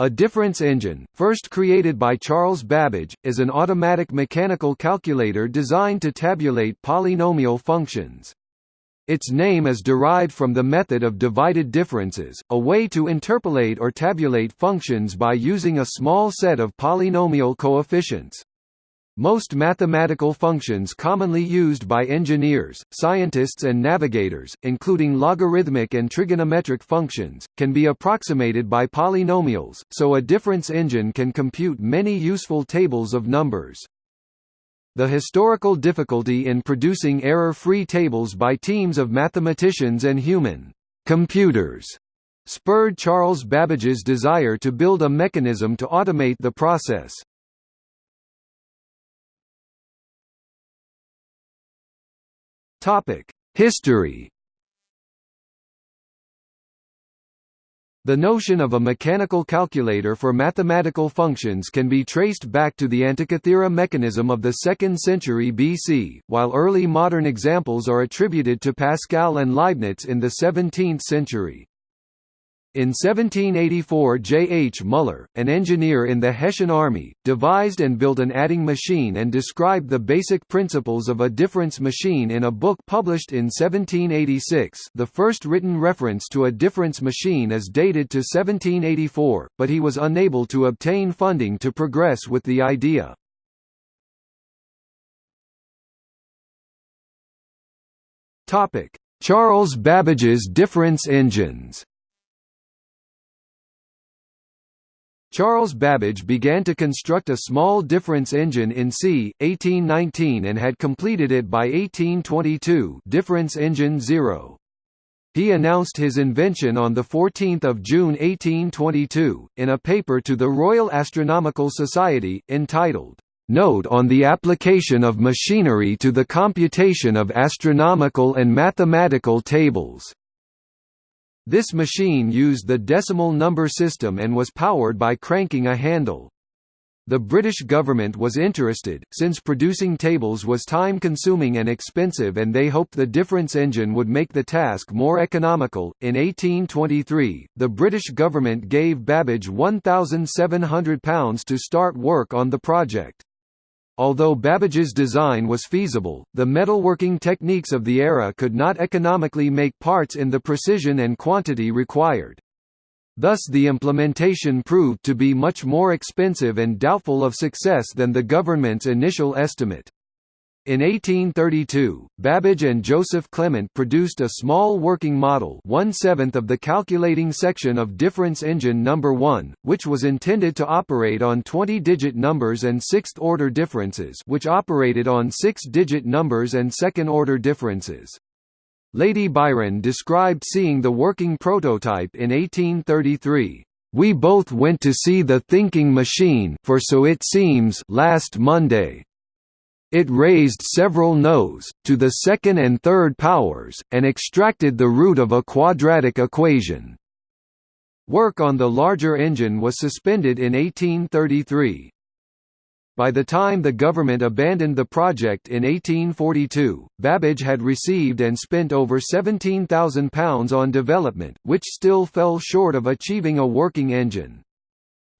A difference engine, first created by Charles Babbage, is an automatic mechanical calculator designed to tabulate polynomial functions. Its name is derived from the method of divided differences, a way to interpolate or tabulate functions by using a small set of polynomial coefficients. Most mathematical functions commonly used by engineers, scientists and navigators, including logarithmic and trigonometric functions, can be approximated by polynomials, so a difference engine can compute many useful tables of numbers. The historical difficulty in producing error-free tables by teams of mathematicians and human computers spurred Charles Babbage's desire to build a mechanism to automate the process. History. The notion of a mechanical calculator for mathematical functions can be traced back to the Antikythera mechanism of the 2nd century BC, while early modern examples are attributed to Pascal and Leibniz in the 17th century. In 1784 J. H. Muller, an engineer in the Hessian army, devised and built an adding machine and described the basic principles of a difference machine in a book published in 1786 the first written reference to a difference machine is dated to 1784, but he was unable to obtain funding to progress with the idea. Charles Babbage's difference engines Charles Babbage began to construct a small difference engine in c. 1819 and had completed it by 1822 difference engine 0. He announced his invention on 14 June 1822, in a paper to the Royal Astronomical Society, entitled, "'Note on the application of machinery to the computation of astronomical and mathematical tables' This machine used the decimal number system and was powered by cranking a handle. The British government was interested, since producing tables was time-consuming and expensive and they hoped the difference engine would make the task more economical. In 1823, the British government gave Babbage £1,700 to start work on the project. Although Babbage's design was feasible, the metalworking techniques of the era could not economically make parts in the precision and quantity required. Thus the implementation proved to be much more expensive and doubtful of success than the government's initial estimate. In 1832, Babbage and Joseph Clement produced a small working model one-seventh of the calculating section of difference engine number 1, which was intended to operate on 20-digit numbers and sixth-order differences which operated on six-digit numbers and second-order differences. Lady Byron described seeing the working prototype in 1833. We both went to see the thinking machine for so it seems last Monday. It raised several no's, to the second and third powers, and extracted the root of a quadratic equation. Work on the larger engine was suspended in 1833. By the time the government abandoned the project in 1842, Babbage had received and spent over £17,000 on development, which still fell short of achieving a working engine.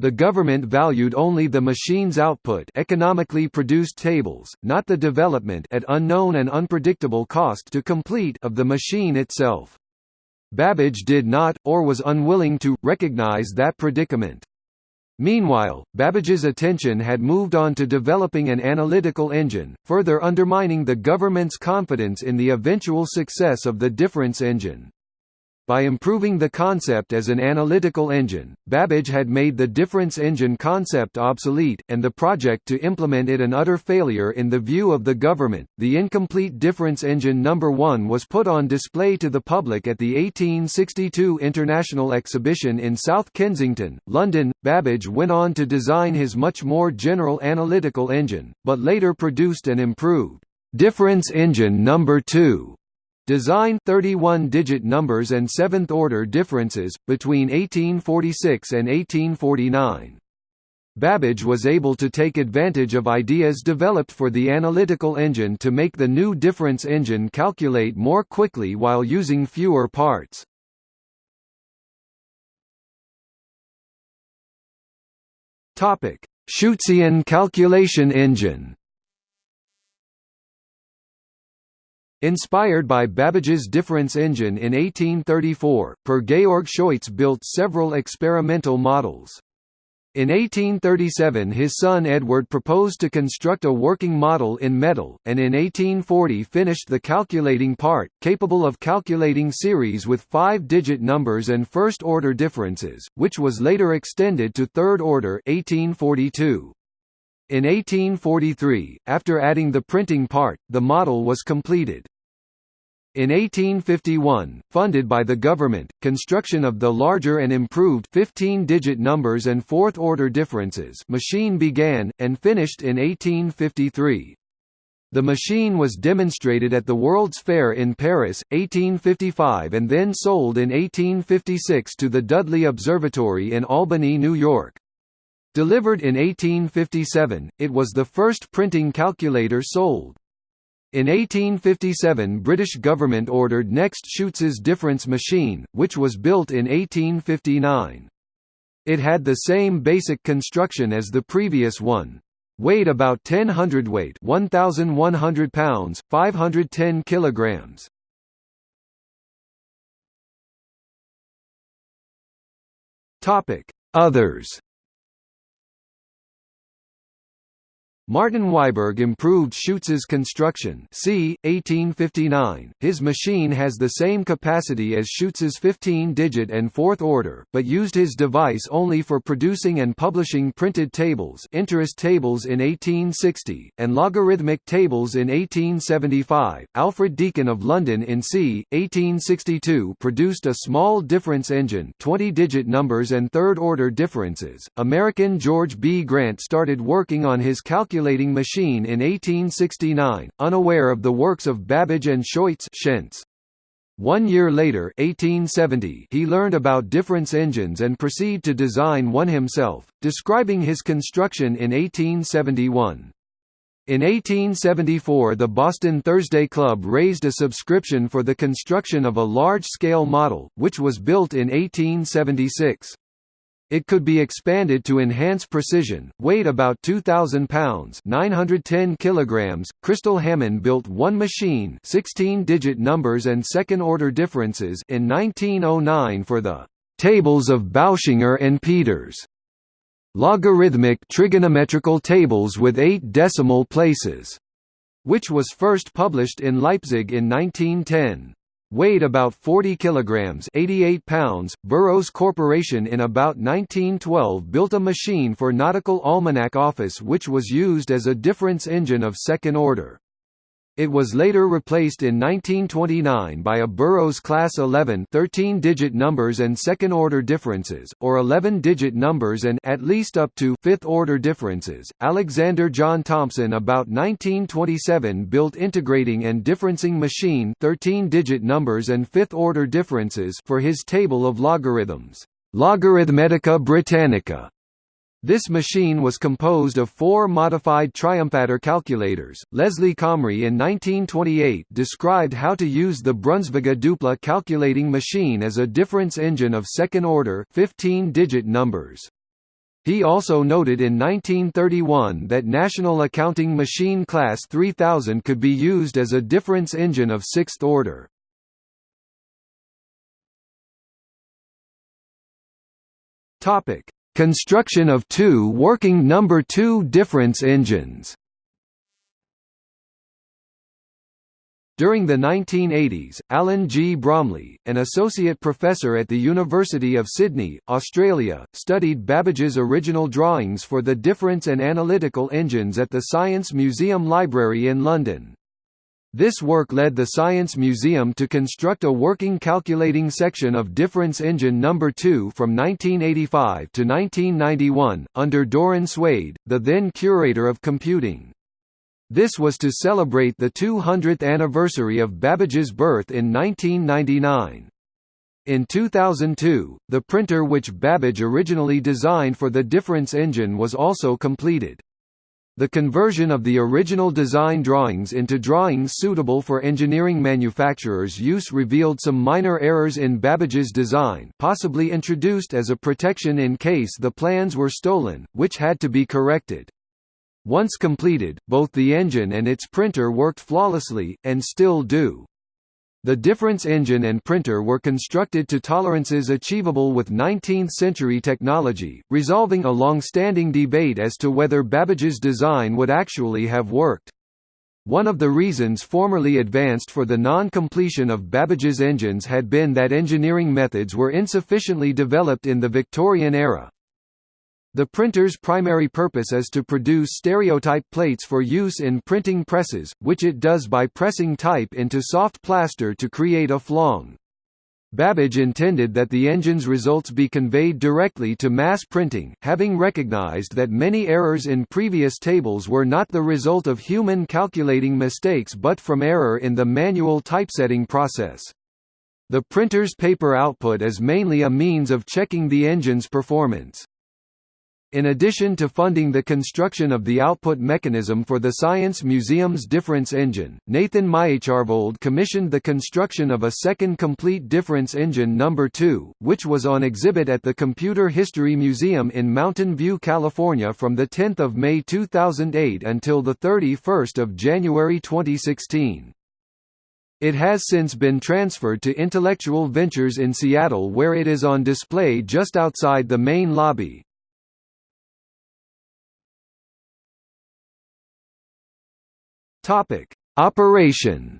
The government valued only the machine's output economically produced tables, not the development at unknown and unpredictable cost to complete of the machine itself. Babbage did not, or was unwilling to, recognize that predicament. Meanwhile, Babbage's attention had moved on to developing an analytical engine, further undermining the government's confidence in the eventual success of the difference engine. By improving the concept as an analytical engine, Babbage had made the difference engine concept obsolete, and the project to implement it an utter failure in the view of the government. The incomplete difference engine number 1 was put on display to the public at the 1862 International Exhibition in South Kensington, London. Babbage went on to design his much more general analytical engine, but later produced an improved difference engine number 2 Design 31-digit numbers and seventh-order differences, between 1846 and 1849. Babbage was able to take advantage of ideas developed for the analytical engine to make the new difference engine calculate more quickly while using fewer parts. Scheutzian calculation engine. Inspired by Babbage's difference engine in 1834, per Georg Scheutz built several experimental models. In 1837 his son Edvard proposed to construct a working model in metal, and in 1840 finished the calculating part, capable of calculating series with five-digit numbers and first-order differences, which was later extended to third-order 1842. In 1843, after adding the printing part, the model was completed. In 1851, funded by the government, construction of the larger and improved 15-digit numbers and fourth-order differences machine began, and finished in 1853. The machine was demonstrated at the World's Fair in Paris, 1855 and then sold in 1856 to the Dudley Observatory in Albany, New York. Delivered in 1857, it was the first printing calculator sold. In 1857 British government ordered next Scheutz's difference machine, which was built in 1859. It had the same basic construction as the previous one. Weighed about 10 hundredweight 1,100 pounds, 510 kilograms. Others Martin Wiberg improved Scheutz's construction c. 1859. His machine has the same capacity as Scheutz's 15-digit and fourth order, but used his device only for producing and publishing printed tables interest tables in 1860, and logarithmic tables in 1875. Alfred Deacon of London in c. 1862 produced a small difference engine 20-digit numbers and third-order differences. American George B. Grant started working on his calculator calculating machine in 1869, unaware of the works of Babbage and Scheutz One year later 1870, he learned about difference engines and proceeded to design one himself, describing his construction in 1871. In 1874 the Boston Thursday Club raised a subscription for the construction of a large-scale model, which was built in 1876. It could be expanded to enhance precision, weighed about 2,000 pounds 910 kilograms. Christel Hamann built one machine 16-digit numbers and second-order differences in 1909 for the «Tables of Bauschinger and Peters» logarithmic trigonometrical tables with eight decimal places, which was first published in Leipzig in 1910. Weighed about 40 kilograms, 88 pounds. Burroughs Corporation in about 1912 built a machine for Nautical Almanac Office which was used as a difference engine of second order. It was later replaced in 1929 by a Burroughs Class 11 13-digit numbers and second-order differences, or 11-digit numbers and at least up to fifth-order differences. Alexander John Thompson about 1927 built integrating and differencing machine 13-digit numbers and fifth-order differences for his table of logarithms, Logarithmetica Britannica. This machine was composed of four modified triumphator calculators. Leslie Comrie in 1928 described how to use the Brunsviga Dupla calculating machine as a difference engine of second order 15-digit numbers. He also noted in 1931 that National Accounting Machine Class 3000 could be used as a difference engine of sixth order. Topic: Construction of two working number 2 difference engines During the 1980s, Alan G. Bromley, an associate professor at the University of Sydney, Australia, studied Babbage's original drawings for the difference and analytical engines at the Science Museum Library in London. This work led the Science Museum to construct a working calculating section of Difference Engine No. 2 from 1985 to 1991, under Doron Swade, the then curator of computing. This was to celebrate the 200th anniversary of Babbage's birth in 1999. In 2002, the printer which Babbage originally designed for the difference engine was also completed. The conversion of the original design drawings into drawings suitable for engineering manufacturers' use revealed some minor errors in Babbage's design possibly introduced as a protection in case the plans were stolen, which had to be corrected. Once completed, both the engine and its printer worked flawlessly, and still do. The difference engine and printer were constructed to tolerances achievable with 19th-century technology, resolving a long-standing debate as to whether Babbage's design would actually have worked. One of the reasons formerly advanced for the non-completion of Babbage's engines had been that engineering methods were insufficiently developed in the Victorian era, the printer's primary purpose is to produce stereotype plates for use in printing presses, which it does by pressing type into soft plaster to create a flong. Babbage intended that the engine's results be conveyed directly to mass printing, having recognized that many errors in previous tables were not the result of human calculating mistakes but from error in the manual typesetting process. The printer's paper output is mainly a means of checking the engine's performance. In addition to funding the construction of the output mechanism for the Science Museum's difference engine, Nathan Myhrvold commissioned the construction of a second complete difference engine number 2, which was on exhibit at the Computer History Museum in Mountain View, California from 10 May 2008 until 31 January 2016. It has since been transferred to Intellectual Ventures in Seattle where it is on display just outside the main lobby. Topic: Operation.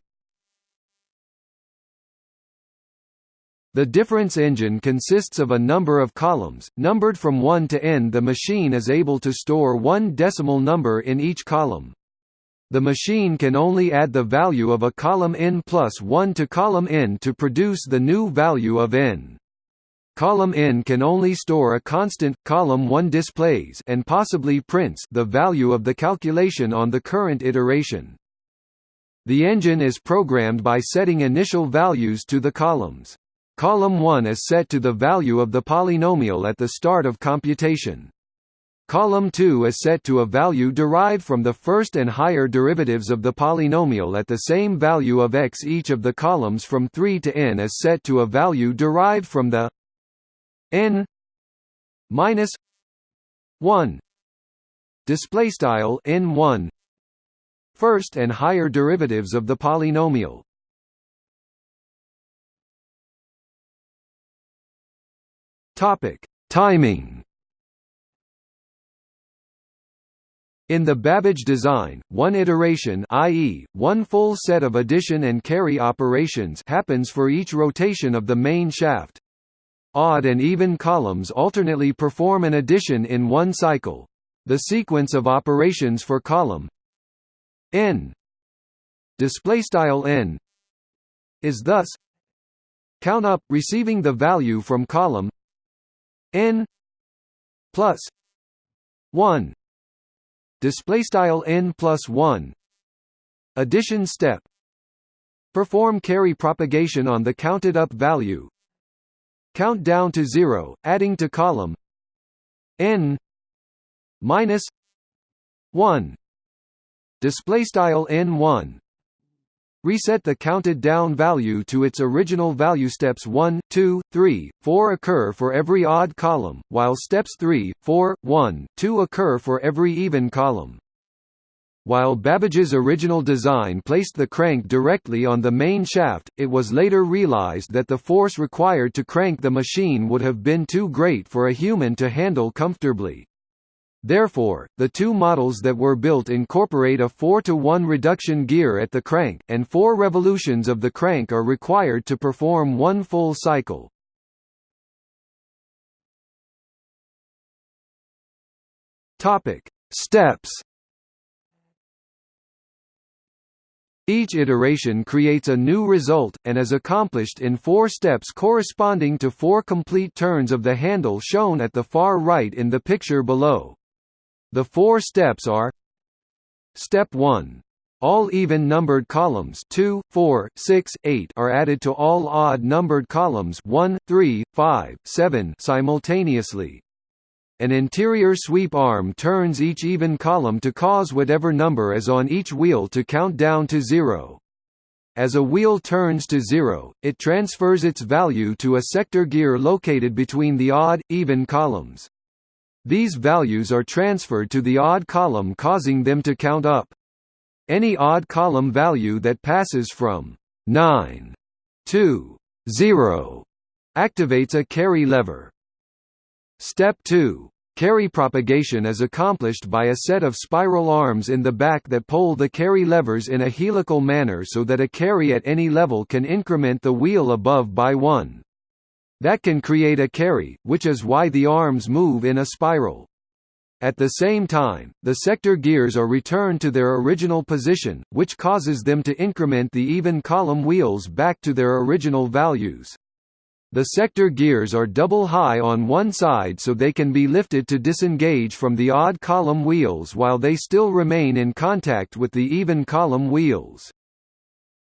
The difference engine consists of a number of columns, numbered from 1 to n. The machine is able to store one decimal number in each column. The machine can only add the value of a column n plus 1 to column n to produce the new value of n. Column n can only store a constant, column 1 displays and possibly prints the value of the calculation on the current iteration. The engine is programmed by setting initial values to the columns. Column 1 is set to the value of the polynomial at the start of computation. Column 2 is set to a value derived from the first and higher derivatives of the polynomial at the same value of x. Each of the columns from 3 to n is set to a value derived from the n minus 1 display style n1 first and higher derivatives of the polynomial. Topic: Timing. In the Babbage design, one iteration i.e., one full set of addition and carry operations happens for each rotation of the main shaft. Odd and even columns alternately perform an addition in one cycle. The sequence of operations for column n display style n is thus count up receiving the value from column n plus 1 display style n plus 1 addition step. Perform carry propagation on the counted up value count down to 0 adding to column n minus 1 display style n1 reset the counted down value to its original value. Steps 1 2 3 4 occur for every odd column while steps 3 4 1 2 occur for every even column while Babbage's original design placed the crank directly on the main shaft, it was later realized that the force required to crank the machine would have been too great for a human to handle comfortably. Therefore, the two models that were built incorporate a 4 to 1 reduction gear at the crank, and four revolutions of the crank are required to perform one full cycle. Steps. Each iteration creates a new result, and is accomplished in four steps corresponding to four complete turns of the handle shown at the far right in the picture below. The four steps are Step 1. All even-numbered columns 2, 4, 6, 8 are added to all odd-numbered columns 1, 3, 5, 7 simultaneously. An interior sweep arm turns each even column to cause whatever number is on each wheel to count down to zero. As a wheel turns to zero, it transfers its value to a sector gear located between the odd, even columns. These values are transferred to the odd column causing them to count up. Any odd column value that passes from 9 to 0 activates a carry lever. Step 2. Carry propagation is accomplished by a set of spiral arms in the back that pull the carry levers in a helical manner so that a carry at any level can increment the wheel above by one. That can create a carry, which is why the arms move in a spiral. At the same time, the sector gears are returned to their original position, which causes them to increment the even column wheels back to their original values. The sector gears are double high on one side so they can be lifted to disengage from the odd column wheels while they still remain in contact with the even column wheels.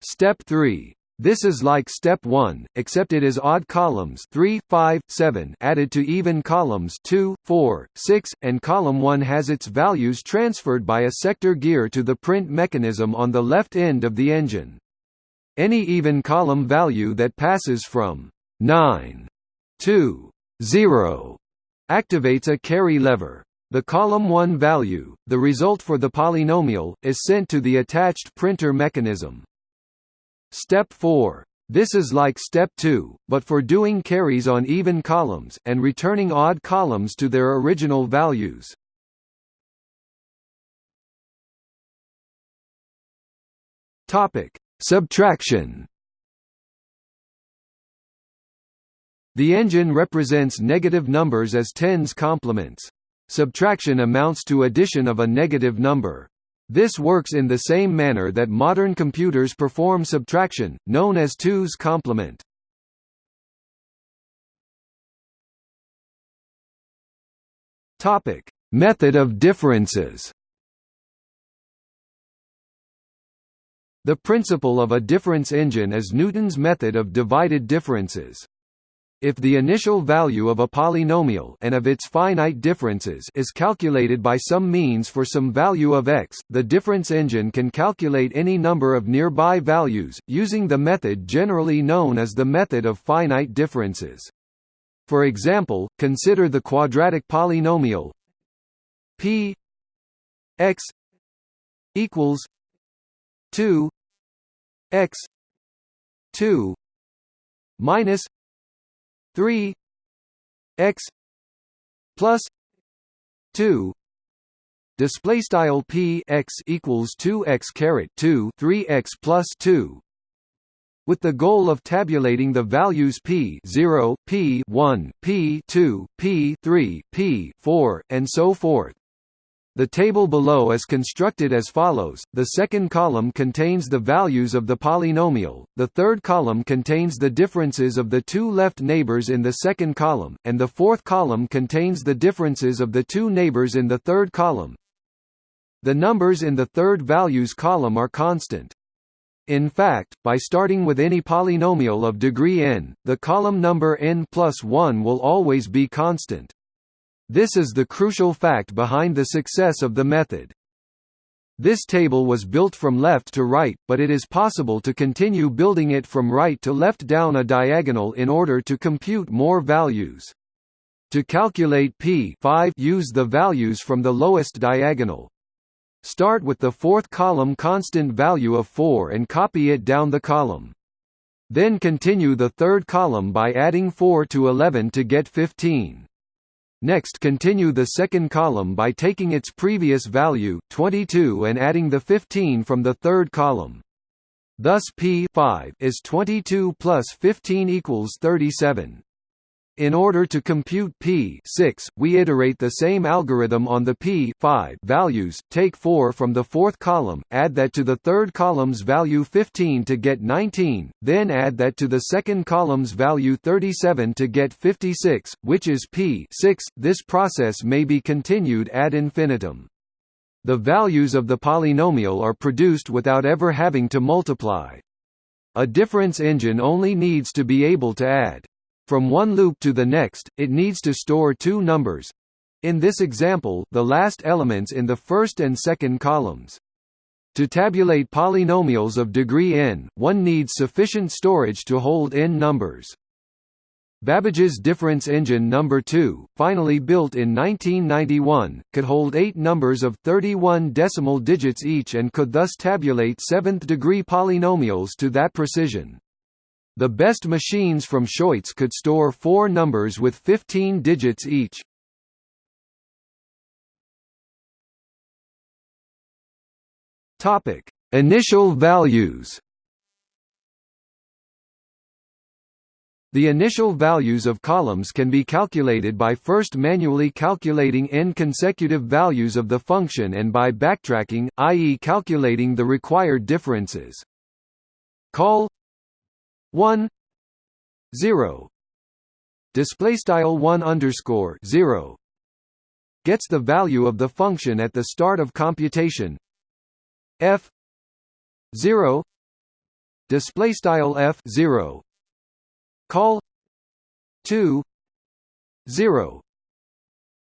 Step 3. This is like step 1, except it is odd columns 3, 5, 7 added to even columns 2, 4, 6, and column 1 has its values transferred by a sector gear to the print mechanism on the left end of the engine. Any even column value that passes from 9 2 0 activates a carry lever. The column 1 value, the result for the polynomial, is sent to the attached printer mechanism. Step 4. This is like step 2, but for doing carries on even columns, and returning odd columns to their original values. Subtraction The engine represents negative numbers as tens complements. Subtraction amounts to addition of a negative number. This works in the same manner that modern computers perform subtraction, known as 2's complement. Topic: Method of differences. The principle of a difference engine is Newton's method of divided differences. If the initial value of a polynomial and of its finite differences is calculated by some means for some value of x, the difference engine can calculate any number of nearby values, using the method generally known as the method of finite differences. For example, consider the quadratic polynomial p x equals 2 x 2 minus 3 x plus 2 display style p x equals 2 x caret 2 3 x plus 2 with the goal of tabulating the values p 0 p 1 p 2 p 3 p 4 and so forth the table below is constructed as follows, the second column contains the values of the polynomial, the third column contains the differences of the two left neighbors in the second column, and the fourth column contains the differences of the two neighbors in the third column. The numbers in the third values column are constant. In fact, by starting with any polynomial of degree n, the column number n plus 1 will always be constant. This is the crucial fact behind the success of the method. This table was built from left to right, but it is possible to continue building it from right to left down a diagonal in order to compute more values. To calculate p 5 use the values from the lowest diagonal. Start with the fourth column constant value of 4 and copy it down the column. Then continue the third column by adding 4 to 11 to get 15. Next continue the second column by taking its previous value, 22 and adding the 15 from the third column. Thus P 5 is 22 plus 15 equals 37. In order to compute p 6, we iterate the same algorithm on the p 5 values, take 4 from the fourth column, add that to the third column's value 15 to get 19, then add that to the second column's value 37 to get 56, which is p 6. This process may be continued ad infinitum. The values of the polynomial are produced without ever having to multiply. A difference engine only needs to be able to add from one loop to the next, it needs to store two numbers In this example, the last elements in the first and second columns. To tabulate polynomials of degree n, one needs sufficient storage to hold n numbers. Babbage's difference engine number 2, finally built in 1991, could hold eight numbers of 31 decimal digits each and could thus tabulate seventh-degree polynomials to that precision. The best machines from Scheutz could store four numbers with 15 digits each. Topic: Initial values The initial values of columns can be calculated by first manually calculating n consecutive values of the function and by backtracking, i.e. calculating the required differences. Call 1 0 display style 1 underscore 0 gets the value of the function at the start of computation. F 0 display style f 0 call 2 0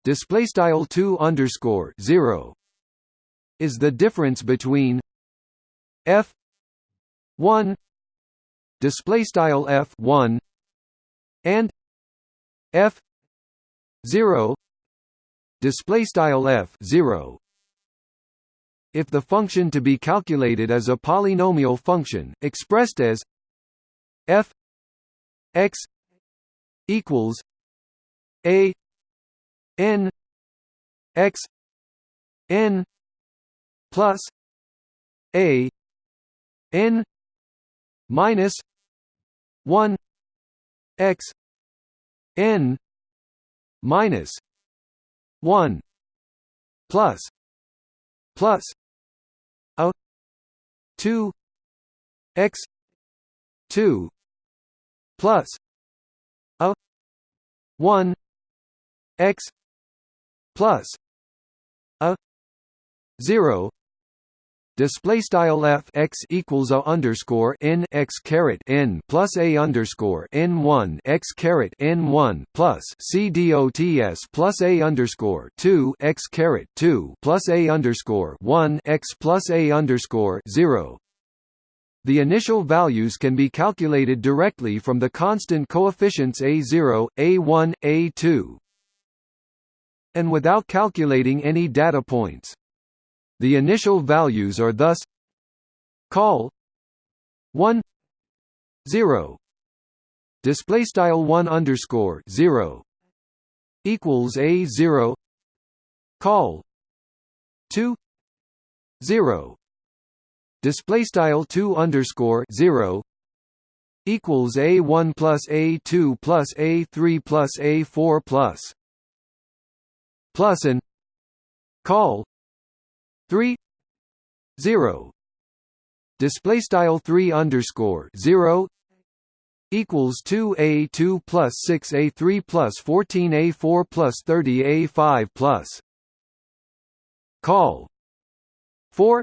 display style 2 underscore 0 is the difference between f 1 display style f 1 and f 0 display style f 0 if the function to be calculated is a polynomial function expressed as f x equals a n x n plus a n minus 1 x n minus 1 plus plus a 2 x 2 plus a 1 x plus a 0 display style f x equals a underscore n x caret n plus a underscore n one x caret n one plus c dots plus a underscore two x caret two plus a underscore one x plus a underscore zero the initial values can be calculated directly from the constant coefficients a0, a1, a2, and without calculating any data points. The initial values are thus call 1 0 display style 1 underscore 0 equals a 0 call 2 0 display style 2 underscore 0 equals a1 plus a2 plus a3 plus a4 plus plus and call 3 0 display style 3 underscore 0 equals 2a2 plus 6a3 plus 14a4 plus 30a5 plus. Call. 4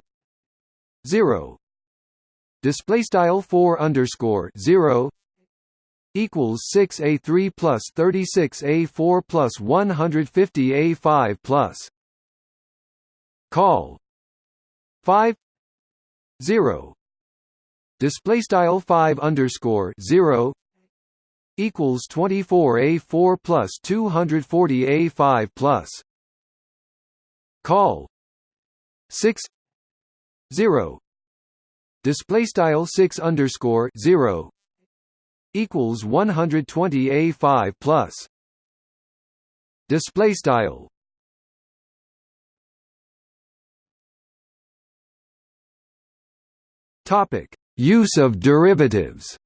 0 display style 4 underscore 0 equals 6 a3 plus 36 a4 plus 150 a5 plus call. 5 0 display style 5 underscore 0 equals 24 a4 plus 240 a5 plus. Call. 6 0 display style 6 underscore 0 equals 120 a5 plus. Display style topic use of derivatives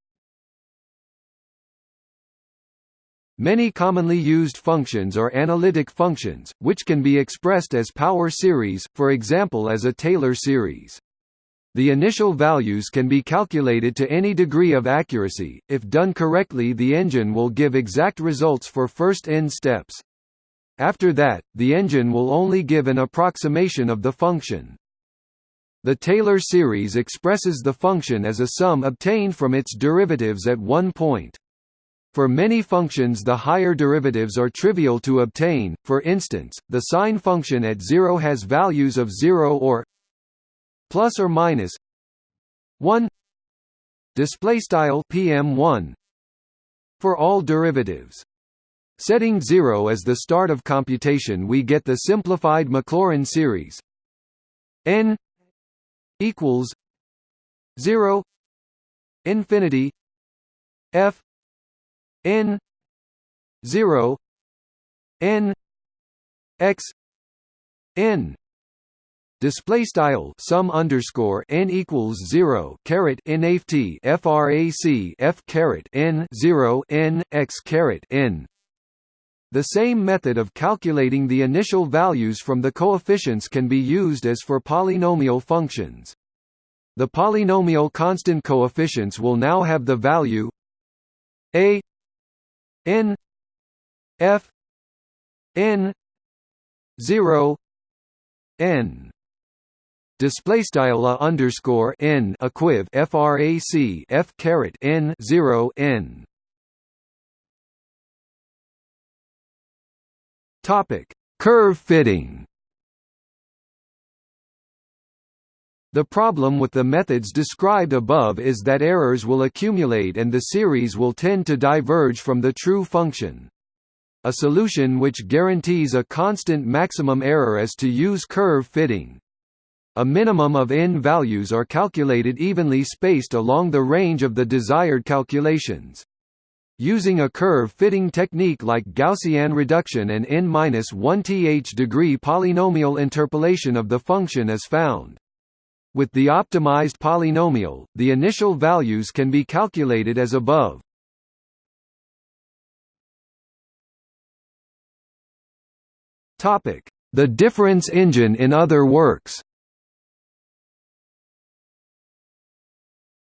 Many commonly used functions are analytic functions, which can be expressed as power series, for example as a Taylor series. The initial values can be calculated to any degree of accuracy, if done correctly the engine will give exact results for first n steps. After that, the engine will only give an approximation of the function. The Taylor series expresses the function as a sum obtained from its derivatives at one point. For many functions the higher derivatives are trivial to obtain, for instance, the sine function at 0 has values of 0 or plus or minus 1 display style pm1 for all derivatives setting 0 as the start of computation we get the simplified Maclaurin series n equals 0 infinity f n 0 n x n. Display style sum underscore n equals 0 caret n t frac f caret n 0 n x caret n the same method of calculating the initial values from the coefficients can be used as for polynomial functions. The polynomial constant coefficients will now have the value a n f n 0 n display style a underscore n equiv frac f caret n 0 n topic curve fitting The problem with the methods described above is that errors will accumulate and the series will tend to diverge from the true function. A solution which guarantees a constant maximum error is to use curve fitting. A minimum of n values are calculated evenly spaced along the range of the desired calculations. Using a curve-fitting technique like Gaussian reduction and n-1th degree polynomial interpolation of the function is found. With the optimized polynomial, the initial values can be calculated as above. The difference engine in other works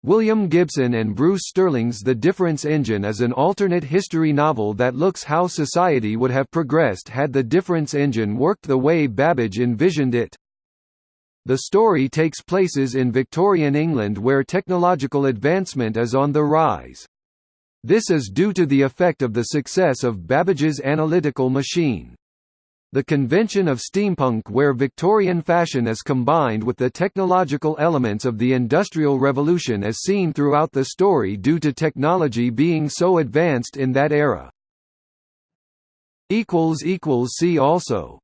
William Gibson and Bruce Sterling's The Difference Engine is an alternate history novel that looks how society would have progressed had the difference engine worked the way Babbage envisioned it. The story takes places in Victorian England where technological advancement is on the rise. This is due to the effect of the success of Babbage's analytical machine. The convention of steampunk where Victorian fashion is combined with the technological elements of the Industrial Revolution is seen throughout the story due to technology being so advanced in that era. See also